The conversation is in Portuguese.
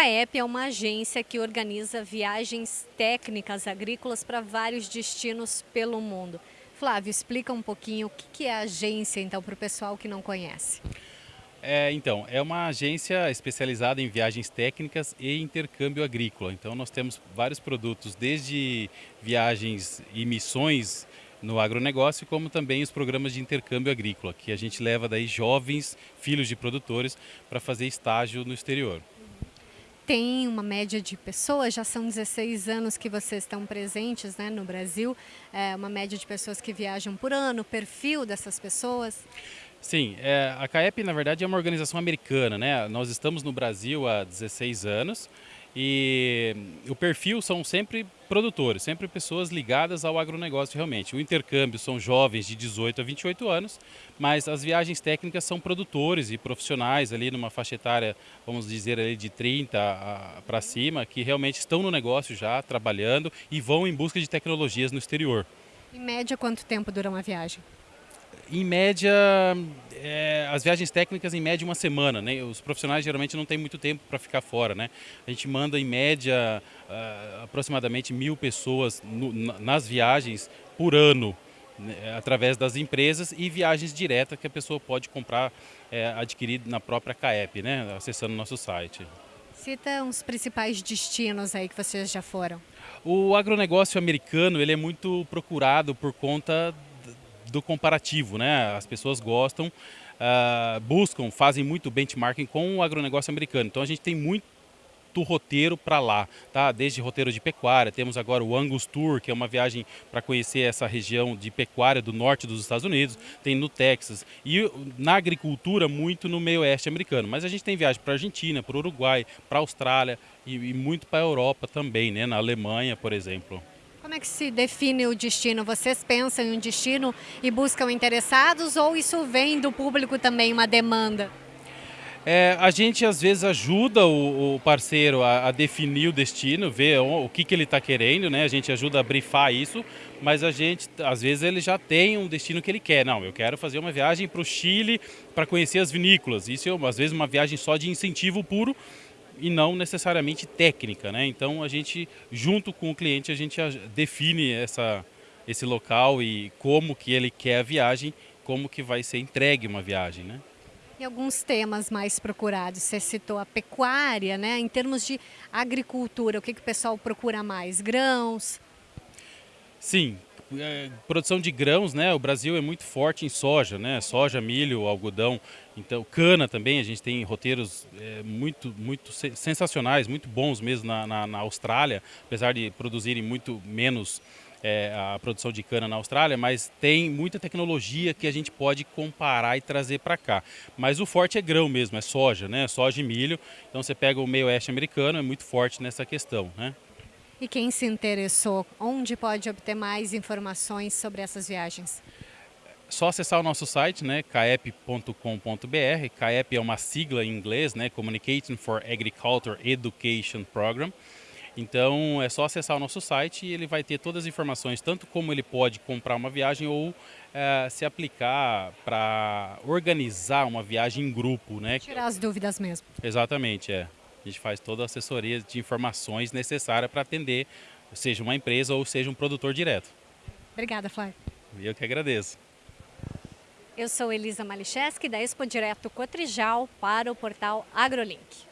CAEP é uma agência que organiza viagens técnicas agrícolas para vários destinos pelo mundo. Flávio, explica um pouquinho o que é a agência, então, para o pessoal que não conhece. É, então, é uma agência especializada em viagens técnicas e intercâmbio agrícola. Então, nós temos vários produtos, desde viagens e missões no agronegócio, como também os programas de intercâmbio agrícola, que a gente leva daí jovens, filhos de produtores, para fazer estágio no exterior tem uma média de pessoas, já são 16 anos que vocês estão presentes né, no Brasil, é uma média de pessoas que viajam por ano, perfil dessas pessoas? Sim, é, a CAEP na verdade é uma organização americana, né? Nós estamos no Brasil há 16 anos e o perfil são sempre produtores, sempre pessoas ligadas ao agronegócio realmente. O intercâmbio são jovens de 18 a 28 anos, mas as viagens técnicas são produtores e profissionais ali numa faixa etária, vamos dizer ali de 30 para cima, que realmente estão no negócio já, trabalhando e vão em busca de tecnologias no exterior. Em média, quanto tempo dura uma viagem? Em média, é, as viagens técnicas em média uma semana, né? Os profissionais geralmente não têm muito tempo para ficar fora, né? A gente manda em média uh, aproximadamente mil pessoas no, nas viagens por ano, né? através das empresas e viagens diretas que a pessoa pode comprar, é, adquirir na própria CAEP, né? Acessando o nosso site. Cita uns principais destinos aí que vocês já foram. O agronegócio americano ele é muito procurado por conta do comparativo, né? As pessoas gostam, uh, buscam, fazem muito benchmarking com o agronegócio americano. Então a gente tem muito roteiro para lá, tá? Desde roteiro de pecuária, temos agora o Angus Tour, que é uma viagem para conhecer essa região de pecuária do norte dos Estados Unidos, tem no Texas e na agricultura muito no meio oeste americano. Mas a gente tem viagem para Argentina, para Uruguai, para Austrália e, e muito para a Europa também, né? Na Alemanha, por exemplo. Como é que se define o destino? Vocês pensam em um destino e buscam interessados ou isso vem do público também, uma demanda? É, a gente às vezes ajuda o, o parceiro a, a, definir o destino, ver o, o que, que ele está querendo, né? A gente ajuda a brifar isso, mas a gente, às vezes, ele já tem um destino que ele quer. Não, eu quero fazer uma viagem para o Chile para conhecer as vinícolas. Isso é, às vezes, uma viagem só de incentivo puro e não necessariamente técnica, né? Então a gente, junto com o cliente, a gente define essa, esse local e como que ele quer a viagem, como que vai ser entregue uma viagem, né? E alguns temas mais procurados, você citou a pecuária, né? Em termos de agricultura, o que, que o pessoal procura mais? Grãos? Sim, é, produção de grãos, né? O Brasil é muito forte em soja, né? Soja, milho, algodão, então cana também. A gente tem roteiros é, muito, muito sensacionais, muito bons mesmo na, na, na Austrália, apesar de produzirem muito menos é, a produção de cana na Austrália, mas tem muita tecnologia que a gente pode comparar e trazer para cá. Mas o forte é grão mesmo, é soja, né? Soja e milho. Então você pega o meio oeste americano, é muito forte nessa questão, né? E quem se interessou, onde pode obter mais informações sobre essas viagens? Só acessar o nosso site, né, caep.com.br. CAEP é uma sigla em inglês, né, Communicating for Agriculture Education Program. Então é só acessar o nosso site e ele vai ter todas as informações, tanto como ele pode comprar uma viagem ou é, se aplicar para organizar uma viagem em grupo. Né? Tirar as dúvidas mesmo. Exatamente, é. A gente faz toda a assessoria de informações necessária para atender, seja uma empresa ou seja um produtor direto. Obrigada, Flávio. Eu que agradeço. Eu sou Elisa Malicheski, da Expo Direto Cotrijal, para o portal AgroLink.